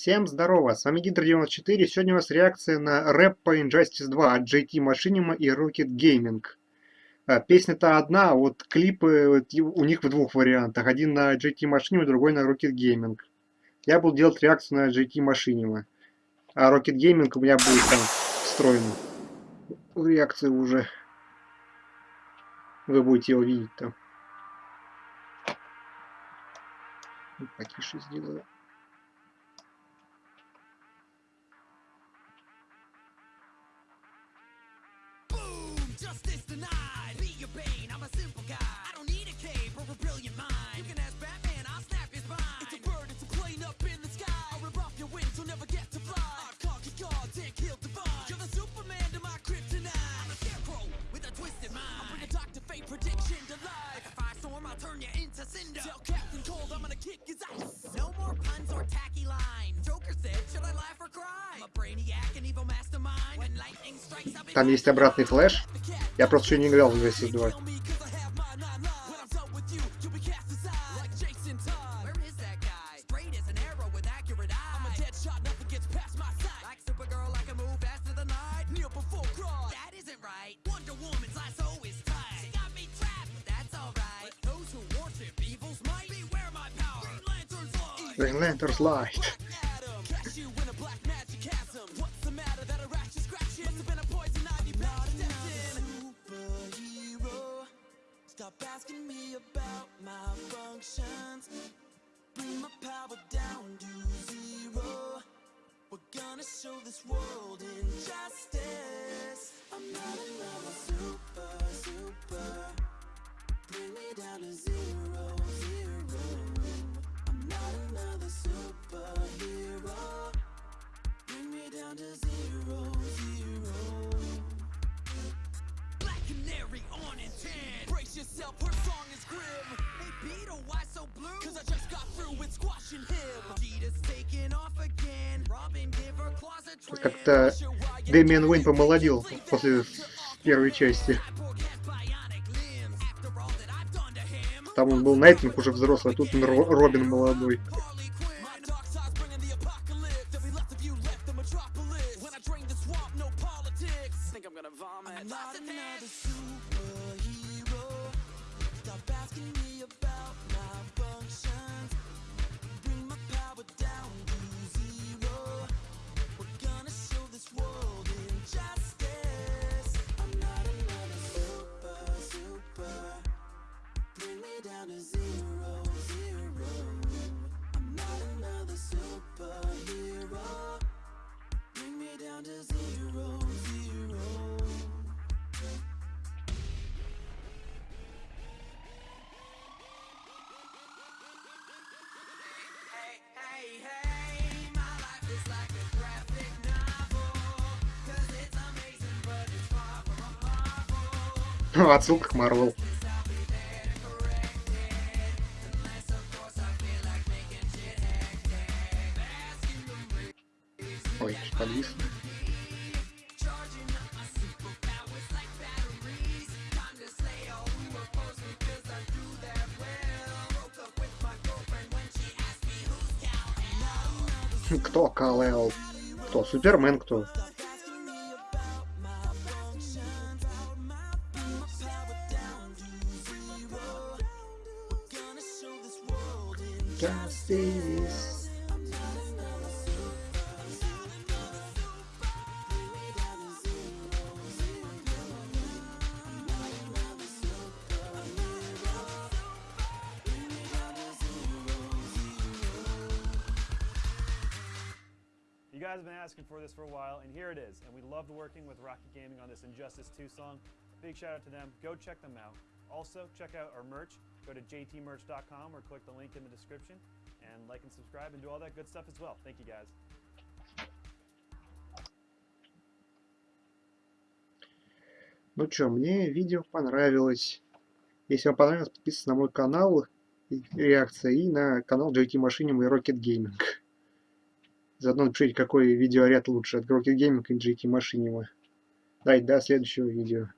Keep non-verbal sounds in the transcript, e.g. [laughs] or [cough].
Всем здорово, с вами Гидр94, сегодня у нас реакция на рэп по Injustice 2 от JT Machinima и Rocket Gaming. А, Песня-то одна, а вот клипы у них в двух вариантах, один на JT Machinima, другой на Rocket Gaming. Я буду делать реакцию на JT Machinima, а Rocket Gaming у меня будет там встроен в реакцию уже. Вы будете его видеть там. Потише сделаю. Justice denied. Be your bane. I'm a simple guy. I don't need a cape or a brilliant mind. You can ask Batman. I'll snap his spine. It's a bird. It's a plane up in the sky. I'll rip off your wings. You'll never get to fly. I conquer gods and kill divine. You're the Superman to my kryptonite. I'm a scarecrow with a twisted mind. I'll bring a Doctor Fate prediction to life. Like a firestorm, I'll turn you into cinder. Tell Captain Cold I'm gonna kick his ass. No more puns or tacky lines. Joker said, should I laugh or cry? I'm a brainiac and evil mastermind. When lightning strikes, I'll be Там есть обратный флеш. Я просто еще не играл в Injustice 2. Green Lantern's light. Как-то Дэмиан Уэйн помолодел после первой части. Там он был Найтвинг уже взрослый, а тут Ро- Робин молодой. Harley Quinn. My dark [laughs] Отсылка к Марвел. Ой, подвисло. Кто Кал-Эл? Кто? Супермен кто? Justice. You guys have been asking for this for a while, and here it is. And we loved working with Rocket Gaming on this Injustice 2 song. Big shout out to them. Go check them out. Also, check out our merch. Go to jtmerch.com or click the link in the description and like and subscribe and do all that good stuff as well. Thank you guys. Ну что, мне видео понравилось. Если вам понравилось, подписывайтесь на мой канал реакция и на канал JT Machinima и Rocket Gaming. Заодно напишите, какой видеоряд лучше, от Rocket Gaming и JT Machinima. Да, и до следующего видео.